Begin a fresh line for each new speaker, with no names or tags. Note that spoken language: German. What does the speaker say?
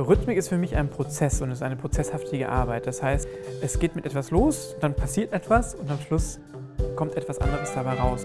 Rhythmik ist für mich ein Prozess und ist eine prozesshaftige Arbeit. Das heißt, es geht mit etwas los, dann passiert etwas und am Schluss kommt etwas anderes dabei raus.